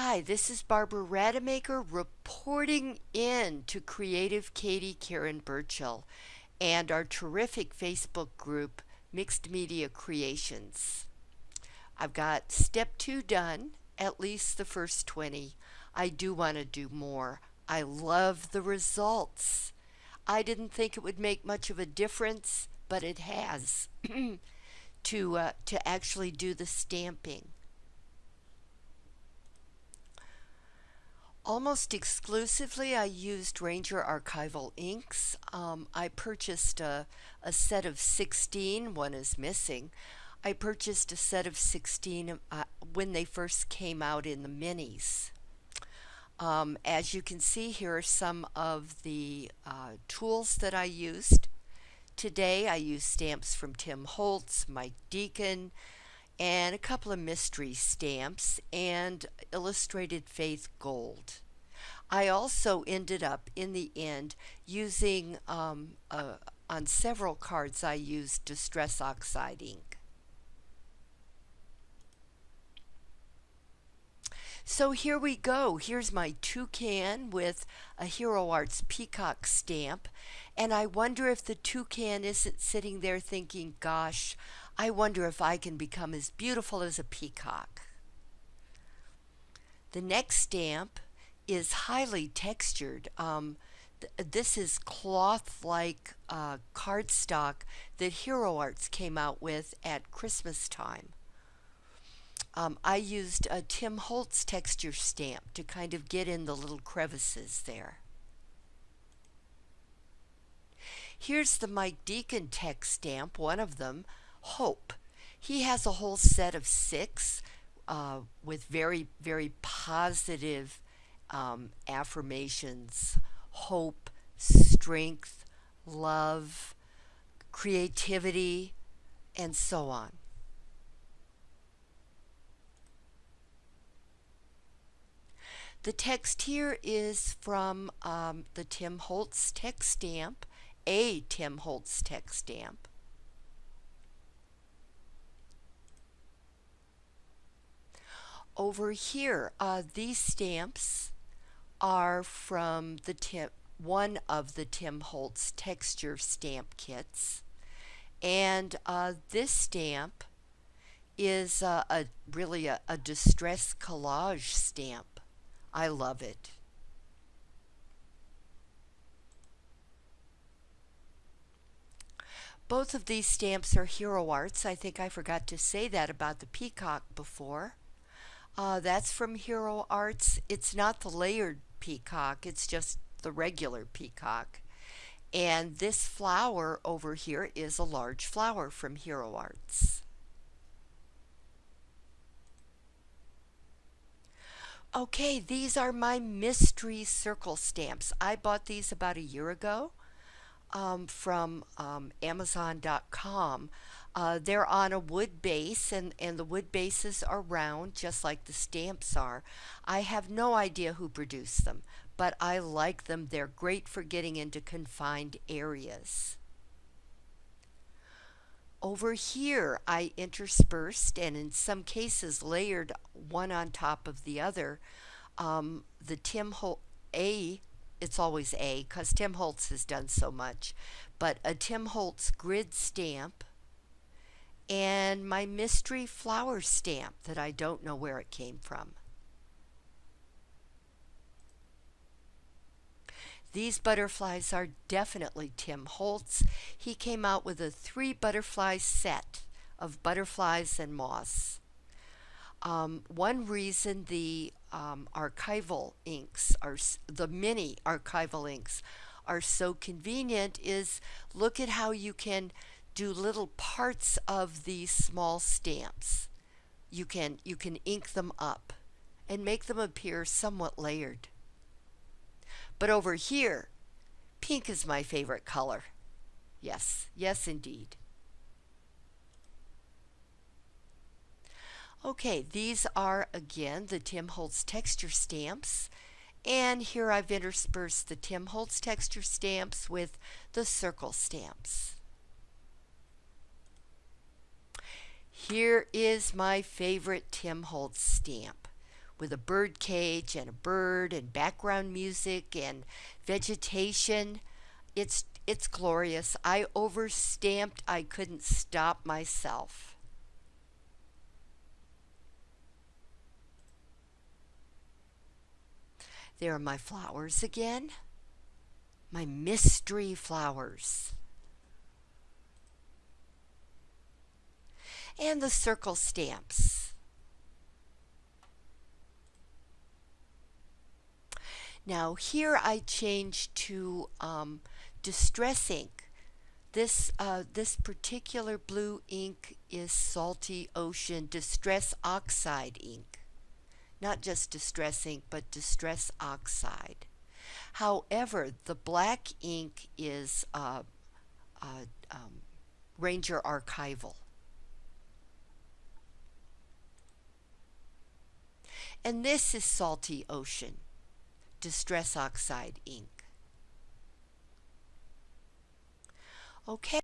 Hi, this is Barbara Rademacher reporting in to Creative Katie Karen Burchill and our terrific Facebook group, Mixed Media Creations. I've got step two done, at least the first 20. I do want to do more. I love the results. I didn't think it would make much of a difference, but it has to, uh, to actually do the stamping. Almost exclusively, I used Ranger Archival inks. Um, I purchased a, a, set of 16, one is missing. I purchased a set of 16 uh, when they first came out in the minis. Um, as you can see here are some of the uh, tools that I used. Today I used stamps from Tim Holtz, Mike Deacon, and a couple of mystery stamps and illustrated faith gold. I also ended up in the end using um, uh, on several cards I used distress oxide ink. So here we go. Here's my toucan with a Hero Arts peacock stamp. And I wonder if the toucan isn't sitting there thinking, gosh, I wonder if I can become as beautiful as a peacock. The next stamp is highly textured. Um, th this is cloth-like uh, cardstock that Hero Arts came out with at Christmas time. Um, I used a Tim Holtz texture stamp to kind of get in the little crevices there. Here's the Mike Deacon text stamp, one of them, hope. He has a whole set of six uh, with very, very positive um, affirmations, hope, strength, love, creativity, and so on. The text here is from um, the Tim Holtz text stamp, a Tim Holtz text stamp. Over here, uh, these stamps are from the Tim, one of the Tim Holtz texture stamp kits. And uh, this stamp is uh, a really a, a distress collage stamp. I love it. Both of these stamps are Hero Arts. I think I forgot to say that about the peacock before. Uh, that's from Hero Arts. It's not the layered peacock, it's just the regular peacock. And this flower over here is a large flower from Hero Arts. Okay, these are my mystery circle stamps. I bought these about a year ago um, from um, Amazon.com. Uh, they're on a wood base, and, and the wood bases are round, just like the stamps are. I have no idea who produced them, but I like them. They're great for getting into confined areas. Over here, I interspersed and in some cases layered one on top of the other um, the Tim Holt A it's always A because Tim Holtz has done so much, but a Tim Holtz grid stamp and my mystery flower stamp that I don't know where it came from. These butterflies are definitely Tim Holtz. He came out with a three butterfly set of butterflies and moss. Um, one reason the um, archival inks are the mini archival inks are so convenient is look at how you can do little parts of these small stamps. You can you can ink them up and make them appear somewhat layered. But over here, pink is my favorite color. Yes, yes indeed. Okay, these are again the Tim Holtz texture stamps. And here I've interspersed the Tim Holtz texture stamps with the circle stamps. Here is my favorite Tim Holtz stamp. with a bird cage and a bird and background music and vegetation. It's it's glorious. I overstamped. I couldn't stop myself. There are my flowers again. My mystery flowers. And the circle stamps. Now here I change to um, distress ink. This, uh, this particular blue ink is Salty Ocean Distress Oxide ink. Not just distress ink, but distress oxide. However, the black ink is uh, uh, um, Ranger Archival. And this is Salty Ocean distress oxide ink. Okay.